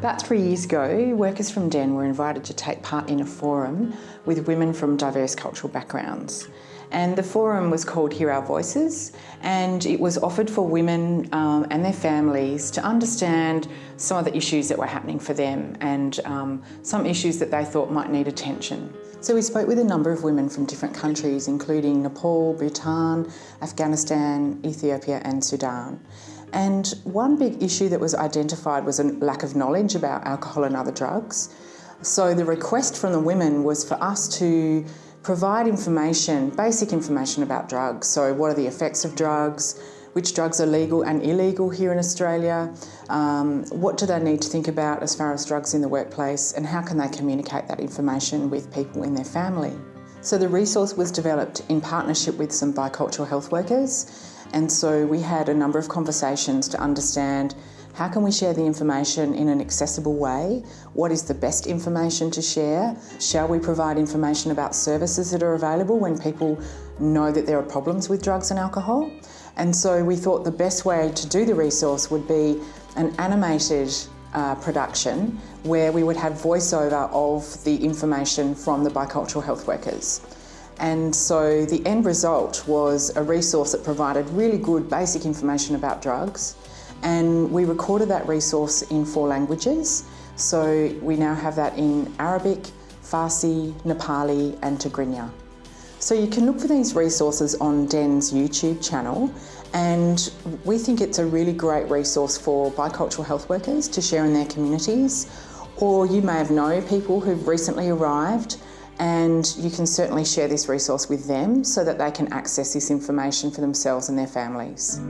About three years ago, workers from DEN were invited to take part in a forum with women from diverse cultural backgrounds. And the forum was called Hear Our Voices, and it was offered for women um, and their families to understand some of the issues that were happening for them and um, some issues that they thought might need attention. So we spoke with a number of women from different countries, including Nepal, Bhutan, Afghanistan, Ethiopia and Sudan. And one big issue that was identified was a lack of knowledge about alcohol and other drugs. So the request from the women was for us to provide information, basic information about drugs. So what are the effects of drugs, which drugs are legal and illegal here in Australia, um, what do they need to think about as far as drugs in the workplace and how can they communicate that information with people in their family. So the resource was developed in partnership with some bicultural health workers and so we had a number of conversations to understand how can we share the information in an accessible way? What is the best information to share? Shall we provide information about services that are available when people know that there are problems with drugs and alcohol? And so we thought the best way to do the resource would be an animated uh, production where we would have voiceover of the information from the bicultural health workers. And so the end result was a resource that provided really good basic information about drugs. And we recorded that resource in four languages. So we now have that in Arabic, Farsi, Nepali and Tigrinya. So you can look for these resources on DEN's YouTube channel and we think it's a really great resource for bicultural health workers to share in their communities or you may have known people who've recently arrived and you can certainly share this resource with them so that they can access this information for themselves and their families.